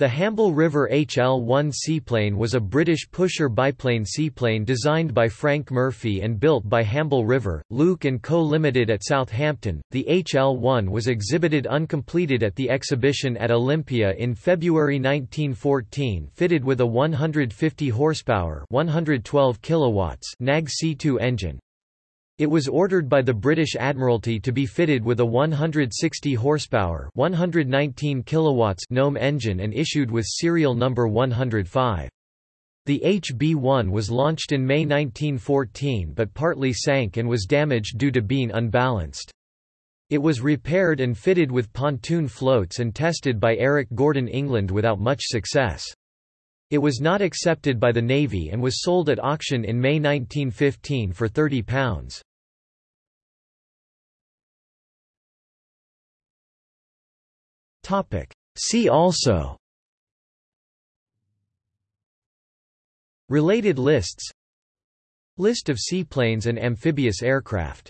The Hamble River HL-1 seaplane was a British pusher biplane seaplane designed by Frank Murphy and built by Hamble River, Luke & Co. Limited at Southampton. The HL-1 was exhibited uncompleted at the exhibition at Olympia in February 1914 fitted with a 150 horsepower 112 kilowatts NAG C2 engine. It was ordered by the British Admiralty to be fitted with a 160 horsepower, 119 kilowatts Gnome engine and issued with serial number 105. The HB-1 was launched in May 1914 but partly sank and was damaged due to being unbalanced. It was repaired and fitted with pontoon floats and tested by Eric Gordon England without much success. It was not accepted by the Navy and was sold at auction in May 1915 for £30. See also. Related lists. List of seaplanes and amphibious aircraft